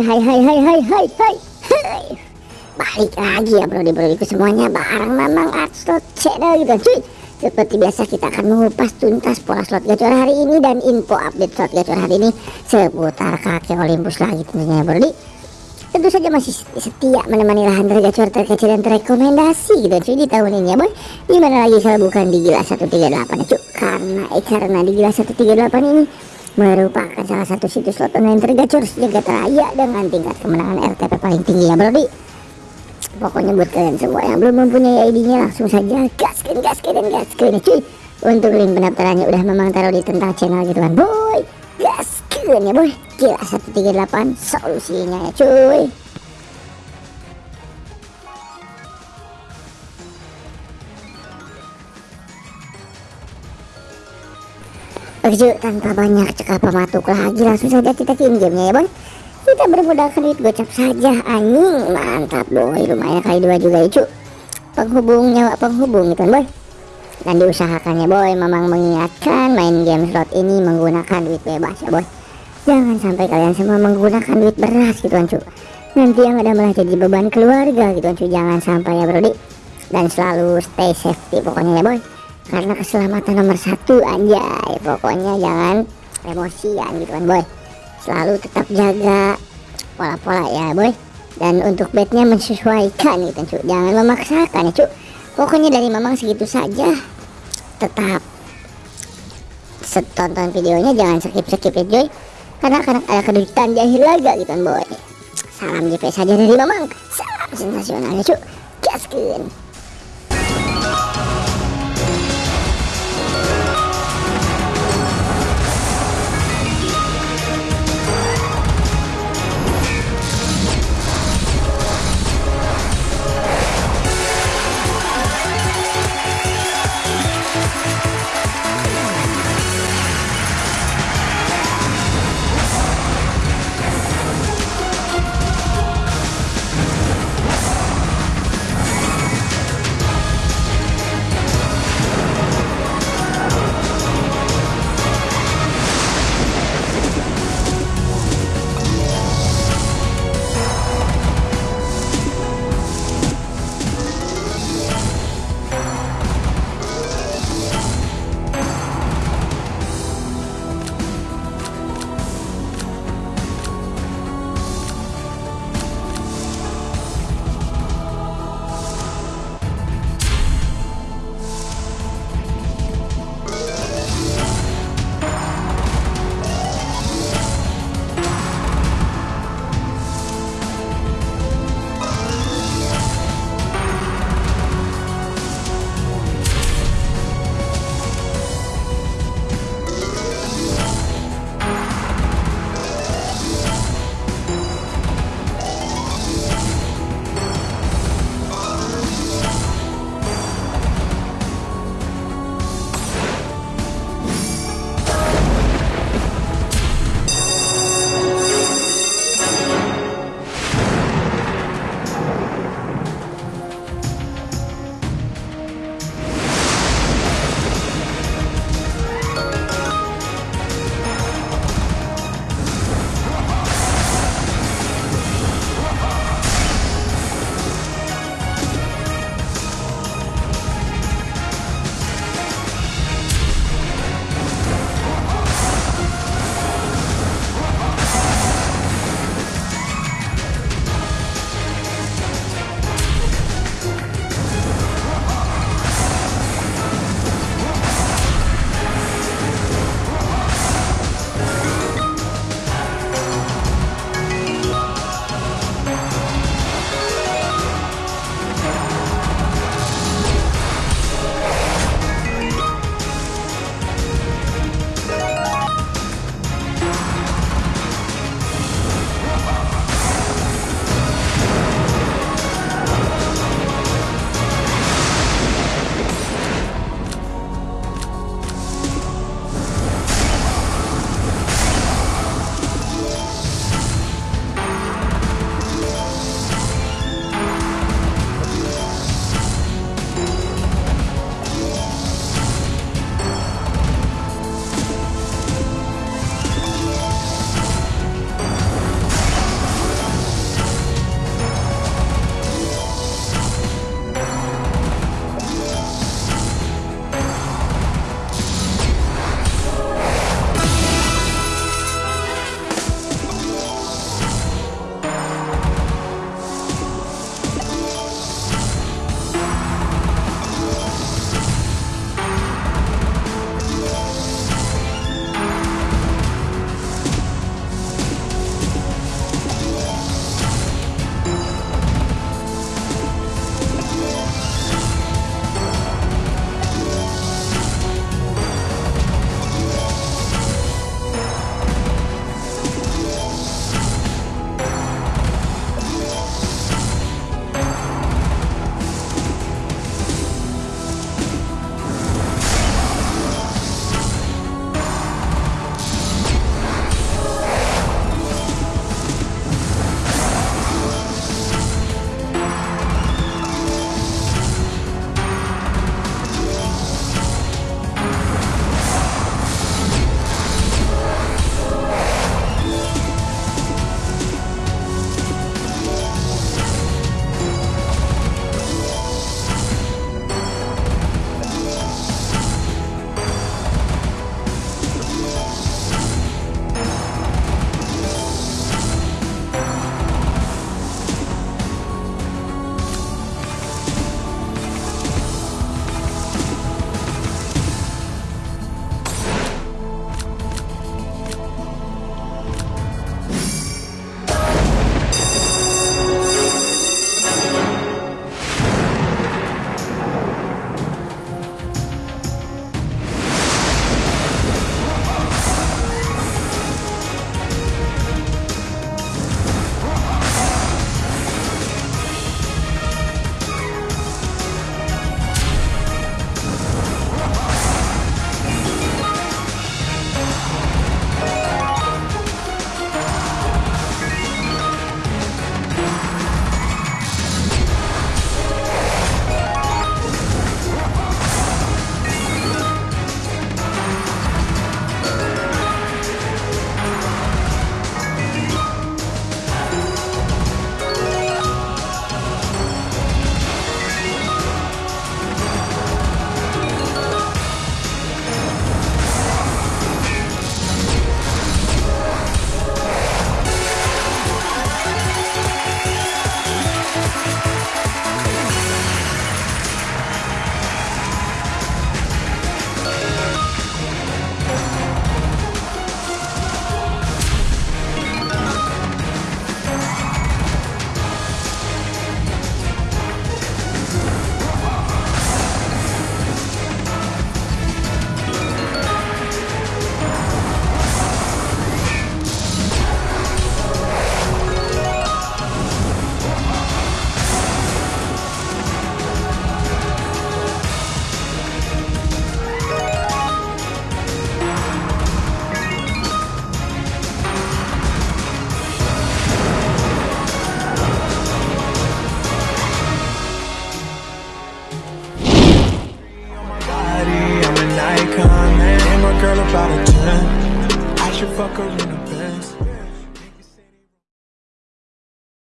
Hai hai hai hai hai hai hai Balik lagi ya bro bro itu semuanya. Bareng Mamang Art Slot Channel gitu cuy Seperti biasa kita akan mengupas tuntas pola slot gacor hari ini Dan info update slot gacor hari ini Seputar kakek Olympus lagi tentunya ya bro Tentu saja masih setia menemani lahan tergacor terkecil dan terrekomendasi gitu cuy di tahun ini ya boy. Gimana lagi kalau bukan di Gila 138 ya cuy? Karena eh karena di Gila 138 ini merupakan salah satu situs slot online tergacor sejagat raya dengan tingkat kemenangan RTP paling tinggi ya bro pokoknya buat kalian semua yang belum mempunyai ID-nya langsung saja gaskan gaskan dan gaskan ya cuy. Untuk link pendaftarannya udah memang taruh di tentang channel gitu kan boy. Gaskan ya boy. Gila 138 solusinya ya cuy Oke tanpa banyak cekap pematuk lagi langsung saja kita ke gamenya ya boy Kita bermodalkan duit gocap saja anjing. Mantap boy. Lumayan kali dua juga ya Penghubung nyawa penghubung gitu boy. Dan diusahakannya boy memang mengingatkan main game slot ini menggunakan duit bebas ya boy. Jangan sampai kalian semua menggunakan duit beras gitu kan cu Nanti yang ada malah jadi beban keluarga gitu kan cu Jangan sampai ya brodi Dan selalu stay safety pokoknya ya boy karena keselamatan nomor satu anjay. Pokoknya jangan emosian gitu kan boy. Selalu tetap jaga pola-pola ya boy. Dan untuk bednya menyesuaikan gitu cuy jangan memaksakan ya cuy pokoknya dari memang segitu saja. Tetap setonton videonya jangan skip-skip ya cuy karena akan ada kedudukan jahil lagi gitu kan boy. Salam JP saja dari memang salam sensasional ya cuy gaskin